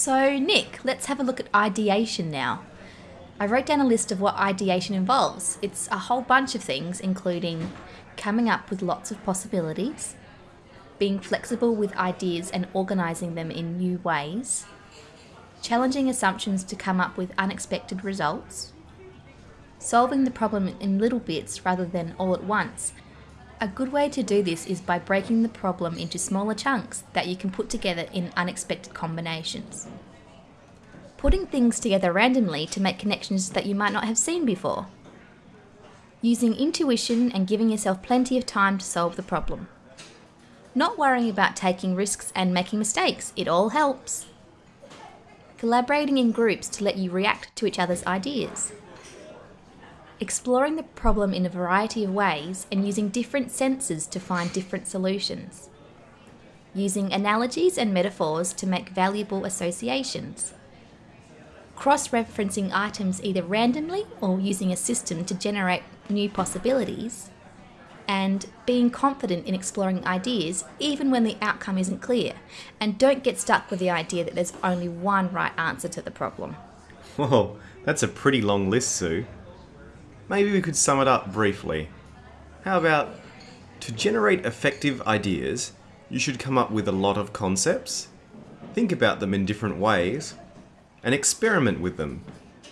So, Nick, let's have a look at ideation now. I wrote down a list of what ideation involves. It's a whole bunch of things, including coming up with lots of possibilities, being flexible with ideas and organising them in new ways, challenging assumptions to come up with unexpected results, solving the problem in little bits rather than all at once. A good way to do this is by breaking the problem into smaller chunks that you can put together in unexpected combinations. Putting things together randomly to make connections that you might not have seen before. Using intuition and giving yourself plenty of time to solve the problem. Not worrying about taking risks and making mistakes, it all helps. Collaborating in groups to let you react to each other's ideas exploring the problem in a variety of ways and using different senses to find different solutions. Using analogies and metaphors to make valuable associations. Cross referencing items either randomly or using a system to generate new possibilities. And being confident in exploring ideas even when the outcome isn't clear. And don't get stuck with the idea that there's only one right answer to the problem. Whoa, that's a pretty long list, Sue. Maybe we could sum it up briefly. How about to generate effective ideas, you should come up with a lot of concepts, think about them in different ways, and experiment with them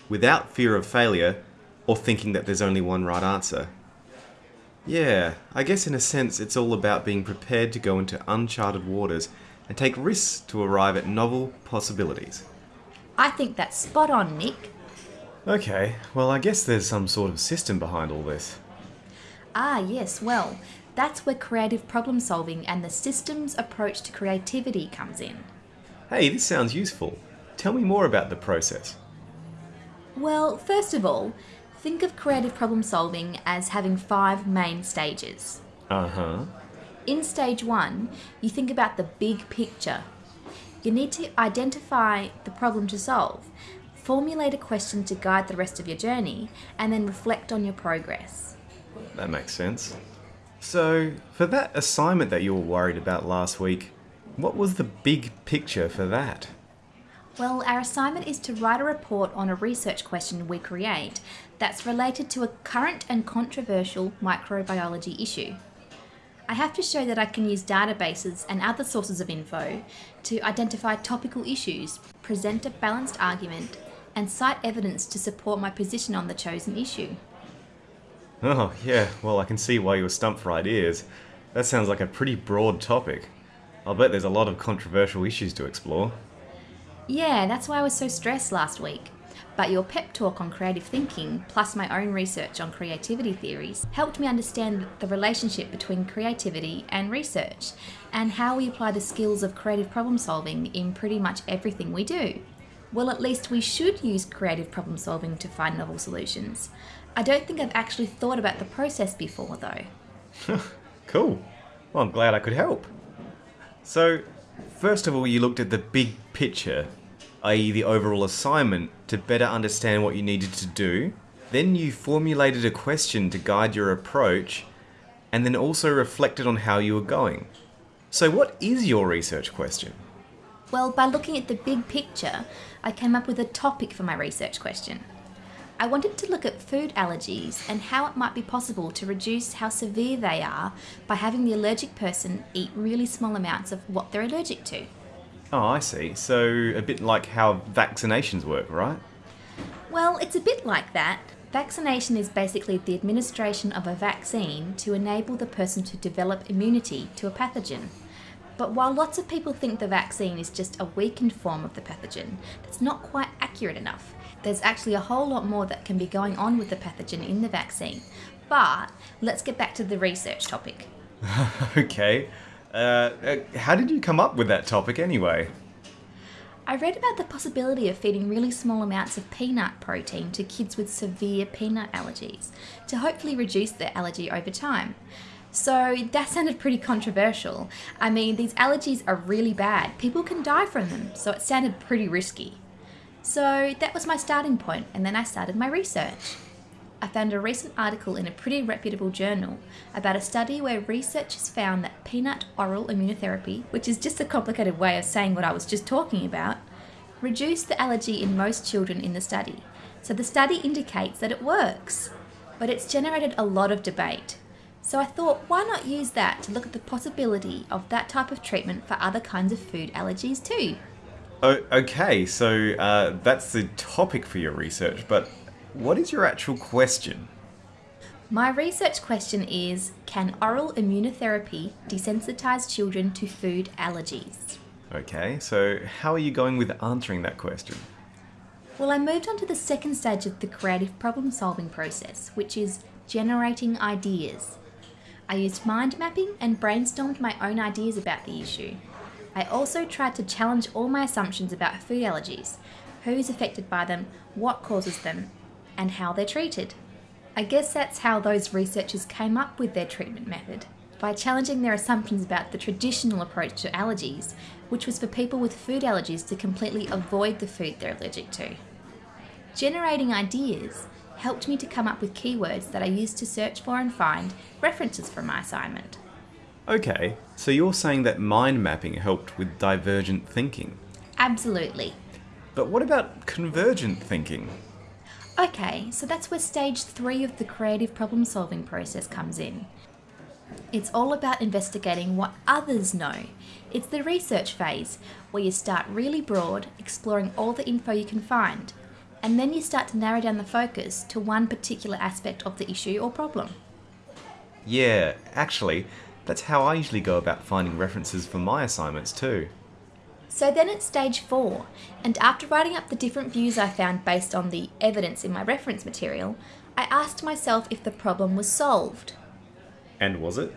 without fear of failure or thinking that there's only one right answer. Yeah, I guess in a sense it's all about being prepared to go into uncharted waters and take risks to arrive at novel possibilities. I think that's spot on, Nick. Okay, well, I guess there's some sort of system behind all this. Ah, yes, well, that's where creative problem solving and the systems approach to creativity comes in. Hey, this sounds useful. Tell me more about the process. Well, first of all, think of creative problem solving as having five main stages. Uh huh. In stage one, you think about the big picture. You need to identify the problem to solve Formulate a question to guide the rest of your journey and then reflect on your progress. That makes sense. So, for that assignment that you were worried about last week, what was the big picture for that? Well, our assignment is to write a report on a research question we create that's related to a current and controversial microbiology issue. I have to show that I can use databases and other sources of info to identify topical issues, present a balanced argument, and cite evidence to support my position on the chosen issue. Oh, yeah, well, I can see why you were stumped for ideas. That sounds like a pretty broad topic. I'll bet there's a lot of controversial issues to explore. Yeah, that's why I was so stressed last week. But your pep talk on creative thinking, plus my own research on creativity theories, helped me understand the relationship between creativity and research, and how we apply the skills of creative problem solving in pretty much everything we do. Well, at least we should use creative problem solving to find novel solutions. I don't think I've actually thought about the process before, though. cool. Well, I'm glad I could help. So, first of all, you looked at the big picture, i.e., the overall assignment, to better understand what you needed to do. Then you formulated a question to guide your approach, and then also reflected on how you were going. So, what is your research question? Well, by looking at the big picture, I came up with a topic for my research question. I wanted to look at food allergies and how it might be possible to reduce how severe they are by having the allergic person eat really small amounts of what they're allergic to. Oh, I see. So, a bit like how vaccinations work, right? Well, it's a bit like that. Vaccination is basically the administration of a vaccine to enable the person to develop immunity to a pathogen. But while lots of people think the vaccine is just a weakened form of the pathogen, that's not quite accurate enough. There's actually a whole lot more that can be going on with the pathogen in the vaccine. But let's get back to the research topic. okay. Uh, uh, how did you come up with that topic anyway? I read about the possibility of feeding really small amounts of peanut protein to kids with severe peanut allergies to hopefully reduce their allergy over time. So that sounded pretty controversial. I mean, these allergies are really bad. People can die from them, so it sounded pretty risky. So that was my starting point, and then I started my research. I found a recent article in a pretty reputable journal about a study where researchers found that peanut oral immunotherapy, which is just a complicated way of saying what I was just talking about, reduced the allergy in most children in the study. So the study indicates that it works. But it's generated a lot of debate. So I thought, why not use that to look at the possibility of that type of treatment for other kinds of food allergies too? Oh, okay, so uh, that's the topic for your research, but what is your actual question? My research question is Can oral immunotherapy desensitize children to food allergies? Okay, so how are you going with answering that question? Well, I moved on to the second stage of the creative problem solving process, which is generating ideas. I used mind mapping and brainstormed my own ideas about the issue. I also tried to challenge all my assumptions about food allergies who's affected by them, what causes them, and how they're treated. I guess that's how those researchers came up with their treatment method by challenging their assumptions about the traditional approach to allergies, which was for people with food allergies to completely avoid the food they're allergic to. Generating ideas helped me to come up with keywords that I used to search for and find references for my assignment. Okay, so you're saying that mind mapping helped with divergent thinking. Absolutely. But what about convergent thinking? Okay, so that's where stage three of the creative problem solving process comes in. It's all about investigating what others know. It's the research phase, where you start really broad, exploring all the info you can find, and then you start to narrow down the focus to one particular aspect of the issue or problem. Yeah, actually, that's how I usually go about finding references for my assignments too. So then it's stage four, and after writing up the different views I found based on the evidence in my reference material, I asked myself if the problem was solved. And was it?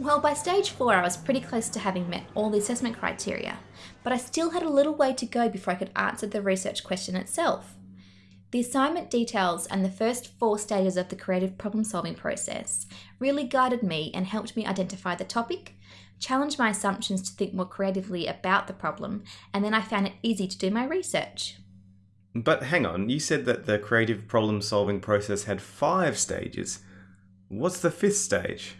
Well, by stage four, I was pretty close to having met all the assessment criteria, but I still had a little way to go before I could answer the research question itself. The assignment details and the first four stages of the creative problem solving process really guided me and helped me identify the topic, challenge my assumptions to think more creatively about the problem, and then I found it easy to do my research. But hang on, you said that the creative problem solving process had five stages. What's the fifth stage?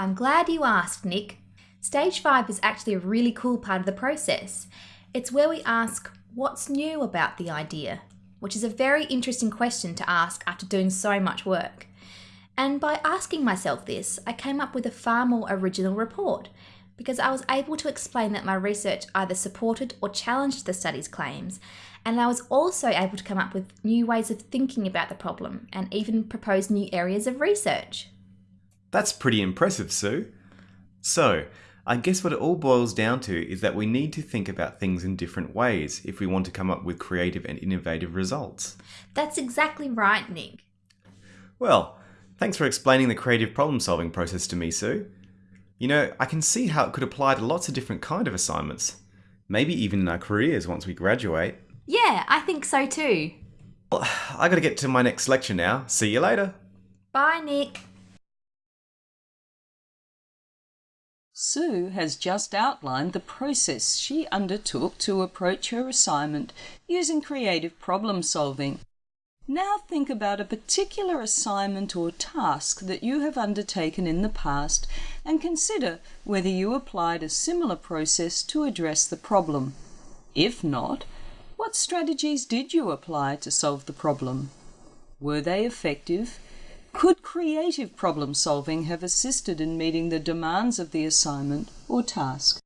I'm glad you asked, Nick. Stage 5 is actually a really cool part of the process. It's where we ask, what's new about the idea? Which is a very interesting question to ask after doing so much work. And by asking myself this, I came up with a far more original report because I was able to explain that my research either supported or challenged the study's claims, and I was also able to come up with new ways of thinking about the problem and even propose new areas of research. That's pretty impressive, Sue. So, I guess what it all boils down to is that we need to think about things in different ways if we want to come up with creative and innovative results. That's exactly right, Nick. Well, thanks for explaining the creative problem solving process to me, Sue. You know, I can see how it could apply to lots of different kind of assignments. Maybe even in our careers once we graduate. Yeah, I think so too. Well, I gotta get to my next lecture now. See you later. Bye, Nick. Sue has just outlined the process she undertook to approach her assignment using creative problem solving. Now think about a particular assignment or task that you have undertaken in the past and consider whether you applied a similar process to address the problem. If not, what strategies did you apply to solve the problem? Were they effective? Could creative problem solving have assisted in meeting the demands of the assignment or task?